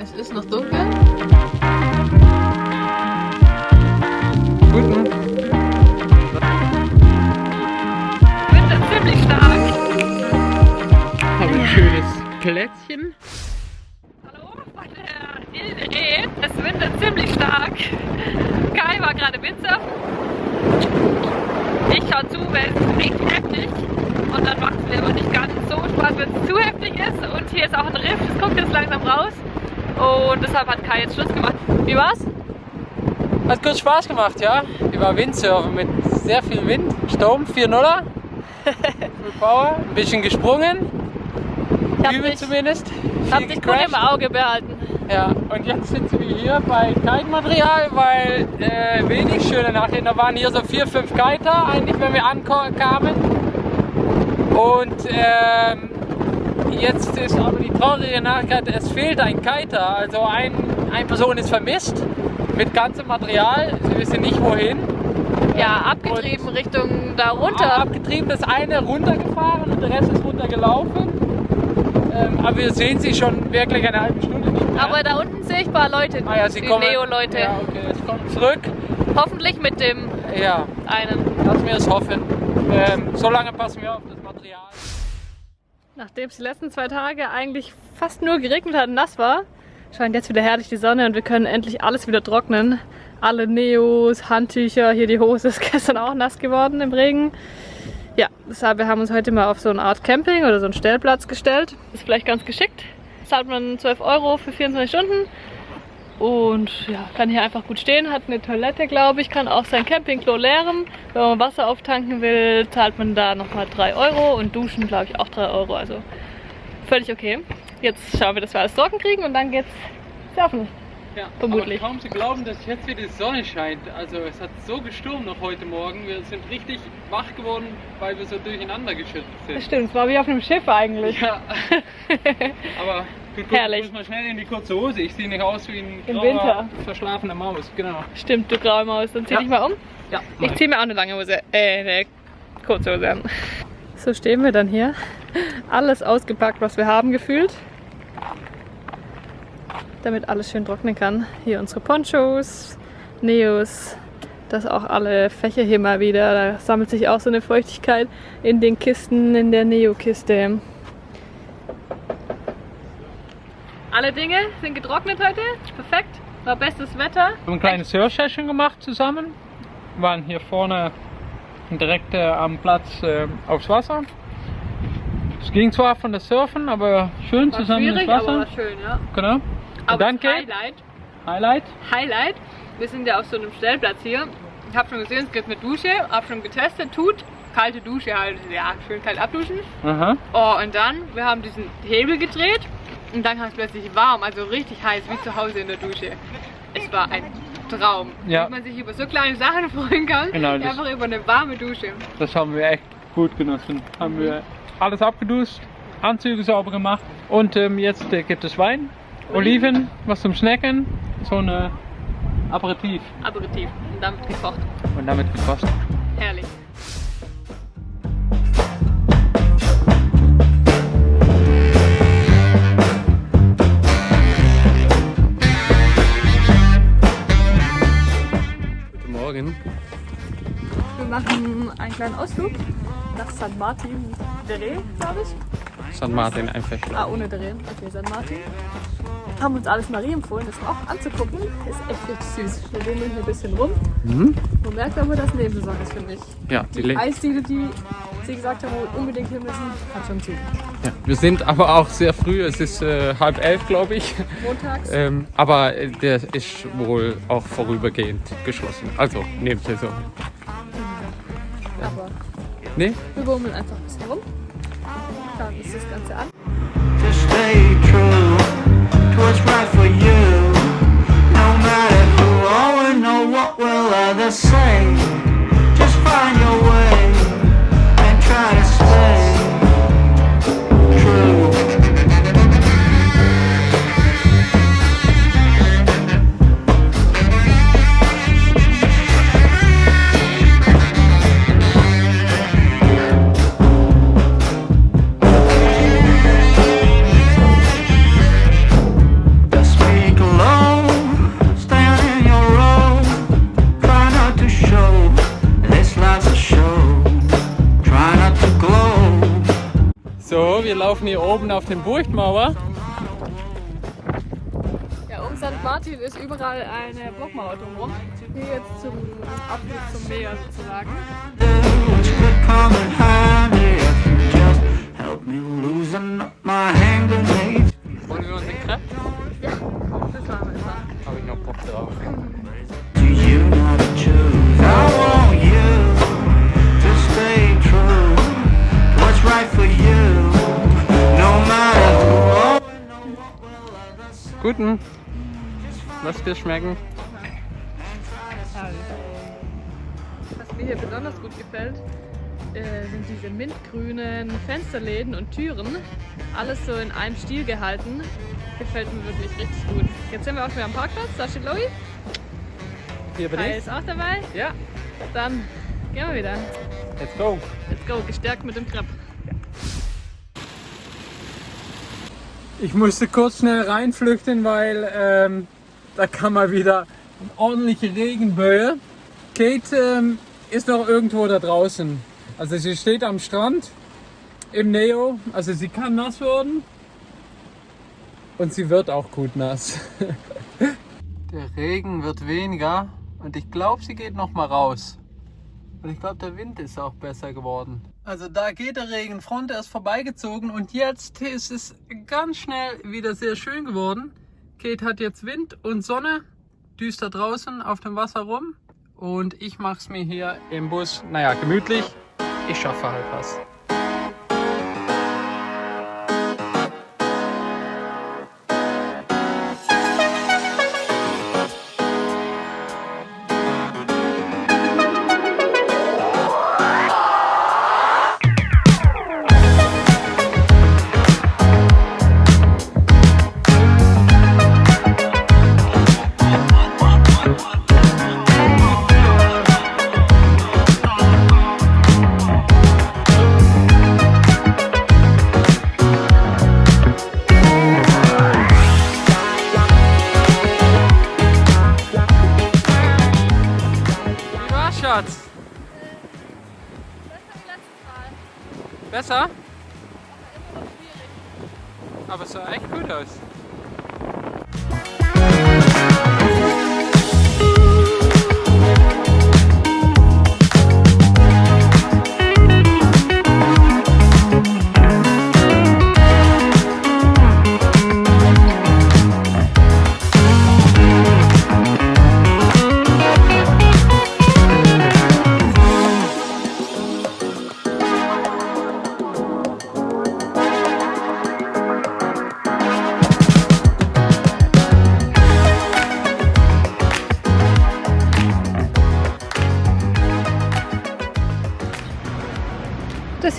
Es ist noch dunkel. Guten. Wind ist ziemlich stark. Habe ein schönes Plätzchen. Hallo von der Ilde Reh. Es windet ziemlich stark. Kai war gerade Windsurfen. Ich schaue zu, weil es ist richtig heftig. Und dann macht es mir aber nicht ganz so Spaß, wenn es zu heftig ist. Und hier ist auch ein Riff, das kommt jetzt langsam raus. Und deshalb hat Kai jetzt Schluss gemacht. Wie war's? Hat kurz Spaß gemacht, ja. Ich war Windsurfen mit sehr viel Wind. Sturm 4-0er. Full Power. Ein bisschen gesprungen. Ich hab Übel dich, zumindest. hab Viel dich gut im Auge behalten. Ja, und jetzt sitzen wir hier bei Kite-Material, weil äh, wenig schöne Nachrichten. Da waren hier so vier, fünf Kiter eigentlich, wenn wir ankamen. Und ähm, jetzt ist aber die traurige Nachricht, es fehlt ein Kiter. Also ein, eine Person ist vermisst mit ganzem Material. Sie wissen nicht wohin. Ja, abgetrieben Richtung da runter. Abgetrieben, das eine runtergefahren und der Rest ist runtergelaufen. Ähm, aber wir sehen sie schon wirklich eine halbe Stunde nicht mehr. Aber da unten sehe ich ein paar Leute, Ah ja, sie die kommen. Neo-Leute. Ja, okay, es kommt zurück. Hoffentlich mit dem Ja, einen. lassen wir es hoffen. Ähm, solange passen wir auf. Nachdem es die letzten zwei Tage eigentlich fast nur geregnet hat und nass war, scheint jetzt wieder herrlich die Sonne und wir können endlich alles wieder trocknen. Alle Neos, Handtücher, hier die Hose ist gestern auch nass geworden im Regen. Ja, deshalb wir haben uns heute mal auf so eine Art Camping oder so einen Stellplatz gestellt. Ist vielleicht ganz geschickt. Zahlt man 12 Euro für 24 Stunden und ja, kann hier einfach gut stehen, hat eine Toilette, glaube ich, kann auch sein Campingklo leeren. Wenn man Wasser auftanken will, zahlt man da nochmal 3 Euro und duschen, glaube ich, auch 3 Euro. Also völlig okay. Jetzt schauen wir, dass wir alles trocken kriegen und dann geht's surfen. Ja, Vermutlich. Aber kaum zu glauben, dass jetzt wieder die Sonne scheint. Also es hat so gestürmt noch heute Morgen. Wir sind richtig wach geworden, weil wir so durcheinander geschüttelt sind. Das stimmt, es war wie auf einem Schiff eigentlich. Ja. Aber guck, Herrlich. muss mal schnell in die kurze Hose. Ich sehe nicht aus wie ein Im grauer, Winter. verschlafener Maus. Genau. Stimmt, du graue Maus. Dann zieh Ja. dich mal um. Ja. Ich ziehe mir auch eine lange Hose, äh, eine kurze Hose an. So stehen wir dann hier. Alles ausgepackt, was wir haben, gefühlt. Damit alles schön trocknen kann. Hier unsere Ponchos, Neos, das auch alle Fächer hier mal wieder. Da sammelt sich auch so eine Feuchtigkeit in den Kisten, in der Neo-Kiste. Alle Dinge sind getrocknet heute. Perfekt. War bestes Wetter. Wir haben ein kleines Surf-Session gemacht zusammen. Wir waren hier vorne direkt äh, am Platz äh, aufs Wasser. Es ging zwar von das Surfen, aber schön War zusammen ins schwierig, Wasser. aber war schön, ja. Genau. Aber dann Highlight, Highlight. Highlight, wir sind ja auf so einem Stellplatz hier. Ich habe schon gesehen, es gibt eine Dusche, habe schon getestet, tut. Kalte Dusche halt, ja, schön kalt abduschen. Aha. Oh, und dann, wir haben diesen Hebel gedreht und dann kam es plötzlich warm, also richtig heiß, wie zu Hause in der Dusche. Es war ein Traum. Ja. Dass man sich über so kleine Sachen freuen kann, Genau, einfach über eine warme Dusche. Das haben wir echt gut genossen. Haben wir alles abgeduscht, Anzüge sauber gemacht und ähm, jetzt äh, gibt es Wein, Oliven, was zum Snacken, so ein Aperitif Aperitif und damit gekocht. und damit gekostet. Herrlich. Einen kleinen Ausflug nach St. Martin de Ré, glaube ich. St. Martin einfach. Ah, ohne de Ré. Okay, St. Martin. Haben uns alles Marie empfohlen, das auch anzugucken. Ist echt richtig süß. Wir gehen hier ein bisschen rum. Mhm. Man merkt aber, dass Nebensaison ist, finde ich. Ja, die Le Eisdiele, die sie gesagt haben, unbedingt hin müssen, hat schon zu. ja, wir sind aber auch sehr früh, es ist äh, halb elf, glaube ich. Montags. Ähm, aber äh, der ist wohl auch vorübergehend geschlossen. Also Nebensaison. Nee? wir bummeln einfach ein bisschen rum. Schauen uns das Ganze an. Laufen hier oben auf den Burgmauer. Ja, um St. Martin ist überall eine Burgmauer drumherum. Hier jetzt zum Abflug zum Meer sozusagen. Dir schmecken. Was mir hier besonders gut gefällt, äh, sind diese mintgrünen Fensterläden und Türen. Alles so in einem Stil gehalten. Gefällt mir wirklich richtig gut. Jetzt sind wir auch schon wieder am Parkplatz. Da steht Loi. Hier bin Kai ich. ist auch dabei. Ja, Dann gehen wir wieder. let's go. Let's go, gestärkt mit dem Crepe. Ich musste kurz schnell reinflüchten, weil ähm, da kam mal wieder eine ordentliche Regenböe. Kate ähm, ist noch irgendwo da draußen. Also sie steht am Strand im Neo. Also sie kann nass werden. Und sie wird auch gut nass. Der Regen wird weniger und ich glaube, sie geht noch mal raus. Und ich glaube, der Wind ist auch besser geworden. Also da geht der Regenfront, er ist vorbeigezogen und jetzt ist es ganz schnell wieder sehr schön geworden. Kate hat jetzt Wind und Sonne, düster draußen auf dem Wasser rum und ich mache es mir hier im Bus, naja, gemütlich. Ich schaffe halt was. Besser? Aber es sah echt gut aus.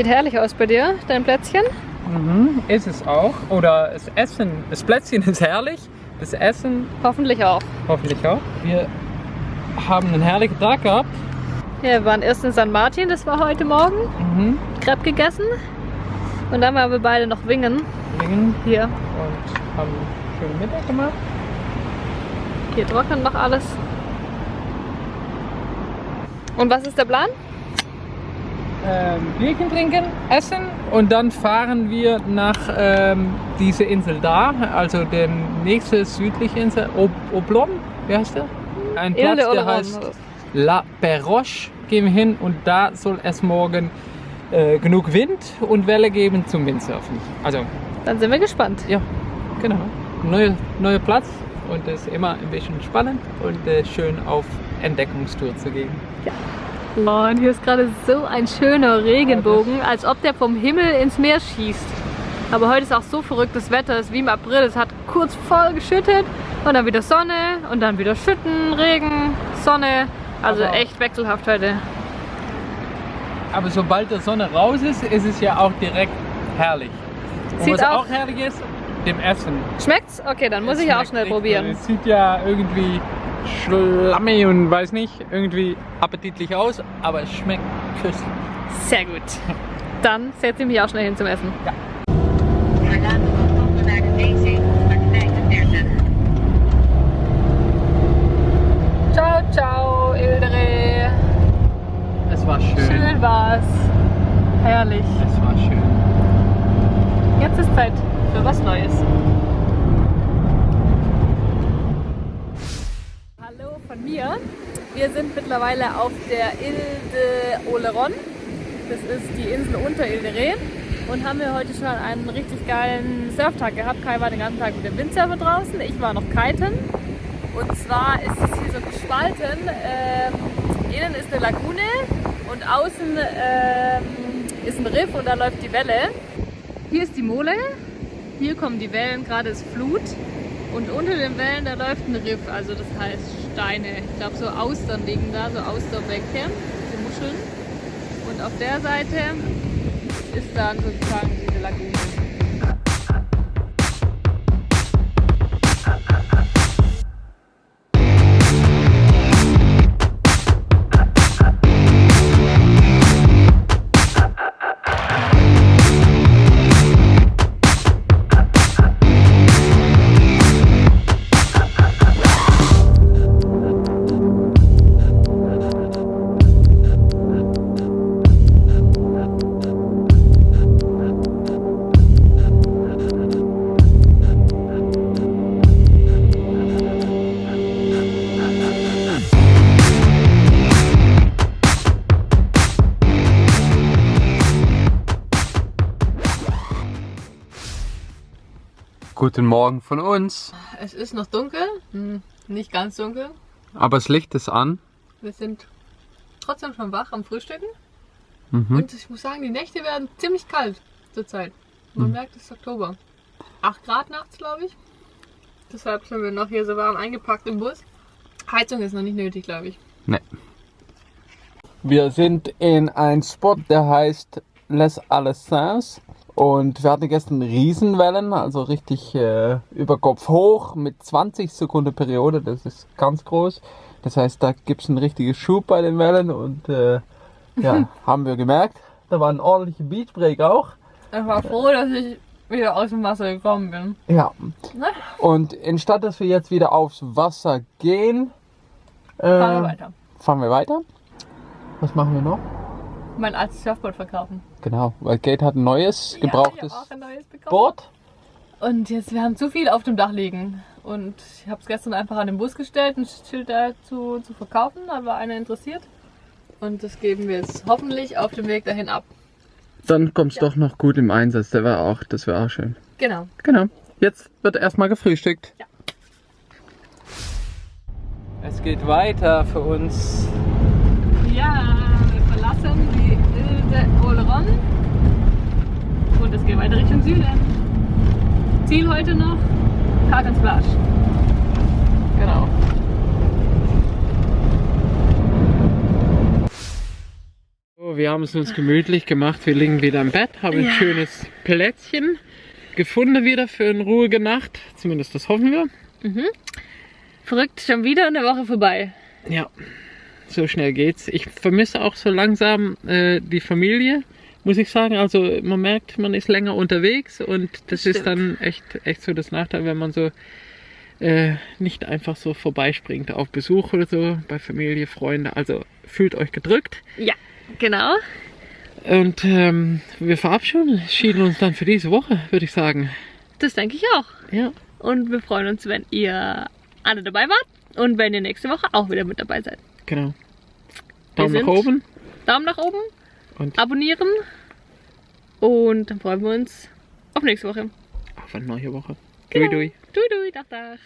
Sieht herrlich aus bei dir, dein Plätzchen. Mhm, ist es auch. Oder das Essen, das Plätzchen ist herrlich. Das Essen Hoffentlich auch. hoffentlich auch. Wir haben einen herrlichen Tag gehabt. Ja, wir waren erst in St. Martin, das war heute Morgen. Mhm. Crepe gegessen. Und dann waren wir beide noch wingen. Wingen Hier. und haben einen schönen Mittag gemacht. Hier trocknet noch alles. Und was ist der Plan? Ähm, Bierchen trinken, essen und dann fahren wir nach ähm, diese Insel da, also der nächste südliche Insel, Ob Oblon, wie heißt der? Ein Platz, de der heißt La Perroche, gehen wir hin und da soll es morgen äh, genug Wind und Welle geben zum Windsurfen. Also Dann sind wir gespannt. ja, genau. Neuer neue Platz und es ist immer ein bisschen spannend und äh, schön auf Entdeckungstour zu gehen. Oh, und hier ist gerade so ein schöner Regenbogen, als ob der vom Himmel ins Meer schießt. Aber heute ist auch so verrücktes Wetter, es ist wie im April. Es hat kurz voll geschüttet und dann wieder Sonne und dann wieder Schütten, Regen, Sonne. Also Aber- echt wechselhaft heute. Aber sobald die Sonne raus ist, ist es ja auch direkt herrlich. Und Sieht was auch- auch herrlich ist, dem Essen. Schmeckt's? Okay, dann muss Es ich ja auch schnell echt probieren. Es sieht ja irgendwie schlammig und weiß nicht, irgendwie appetitlich aus, aber es schmeckt köstlich. Sehr gut. Dann setze ich mich auch schnell hin zum Essen. 145. Ciao, ciao, Ildere. Es war schön. Schön war's. Herrlich. Es war schön. Zeit für was Neues. Hallo von mir. Wir sind mittlerweile auf der Ile de Oleron. Das ist die Insel unter Ile de. Und haben wir heute schon einen richtig geilen Surftag gehabt. Kai war den ganzen Tag mit dem Windsurfer draußen. Ich war noch kiten. Und zwar ist es hier so gespalten. Ähm, innen ist eine Lagune und außen ähm, ist ein Riff und da läuft die Welle. Hier ist die Mole, hier kommen die Wellen, gerade ist Flut. Und unter den Wellen, da läuft ein Riff, also das heißt Steine. Ich glaube, so Austern liegen da, so Austerbänke, die Muscheln. Und auf der Seite ist dann sozusagen diese Lagune. Guten Morgen von uns. Es ist noch dunkel, hm, nicht ganz dunkel. Aber das Licht ist an. Wir sind trotzdem schon wach am Frühstücken. Mhm. Und ich muss sagen, die Nächte werden ziemlich kalt zurzeit. Man merkt, es ist Oktober. 8 Grad nachts, glaube ich. Deshalb sind wir noch hier so warm eingepackt im Bus. Heizung ist noch nicht nötig, glaube ich. Nee. Wir sind in einem Spot, der heißt Les Alessins. Und wir hatten gestern Riesenwellen, also richtig äh, über Kopf hoch mit 20 Sekunden Periode. Das ist ganz groß. Das heißt, da gibt es einen richtigen Schub bei den Wellen. Und äh, ja, haben wir gemerkt. Da war ein ordentlicher Beachbreak auch. Ich war froh, dass ich wieder aus dem Wasser gekommen bin. Ja. Ne? Und anstatt dass wir jetzt wieder aufs Wasser gehen, äh, Fahren wir weiter. fahren wir weiter. Was machen wir noch? Mein altes Surfboard verkaufen. Genau, weil Kate hat ein neues, gebrauchtes Ja, ich auch ein neues bekommen. Board. Und jetzt, wir haben zu viel auf dem Dach liegen. Und ich habe es gestern einfach an den Bus gestellt, ein Schild dazu zu verkaufen. Da war einer interessiert. Und das geben wir jetzt hoffentlich auf dem Weg dahin ab. Dann kommt's doch noch gut im Einsatz, der war auch, das wäre auch schön. Genau. Genau. Jetzt wird erstmal gefrühstückt. Ja. Es geht weiter für uns. Ja, wir verlassen die Ile de Oleron. Und es geht weiter Richtung Süden. Ziel heute noch Cartons Plage. Genau. So, wir haben es uns gemütlich gemacht. Wir liegen wieder im Bett, haben ein Ja. schönes Plätzchen gefunden wieder für eine ruhige Nacht. Zumindest das hoffen wir. Verrückt, schon wieder eine Woche vorbei. Ja, so schnell geht's. Ich vermisse auch so langsam äh, die Familie, muss ich sagen. Also man merkt, man ist länger unterwegs und das, Das ist dann echt, echt so das Nachteil, wenn man so äh, nicht einfach so vorbeispringt auf Besuch oder so bei Familie, Freunde. Also fühlt euch gedrückt. Ja, genau. Und ähm, wir verabschieden uns dann für diese Woche, würde ich sagen. Das denke ich auch. Ja. Und wir freuen uns, wenn ihr alle dabei wart und wenn ihr nächste Woche auch wieder mit dabei seid. Genau. Daumen nach oben Daumen nach oben, und abonnieren. Und dann freuen wir uns auf nächste Woche. Auf eine neue Woche. Genau. Dui, dui. Dui, dui, dach, dach.